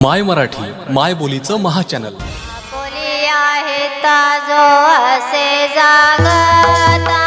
माय मराठी माय बोलीचं महाचॅनल. बोली आहे ताजो असे जागता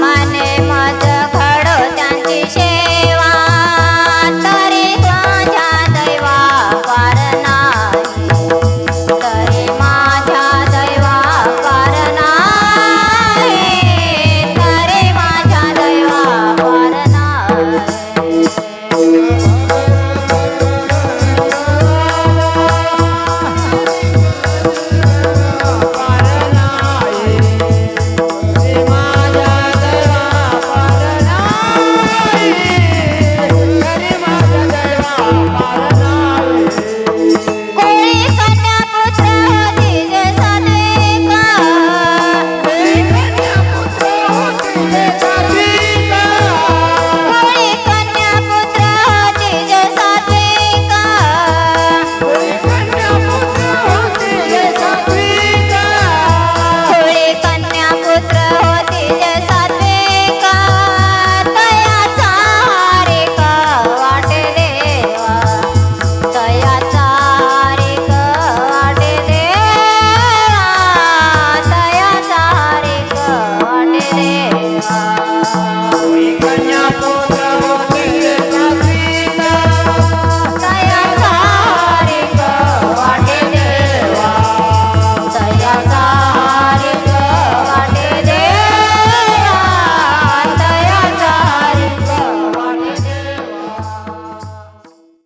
my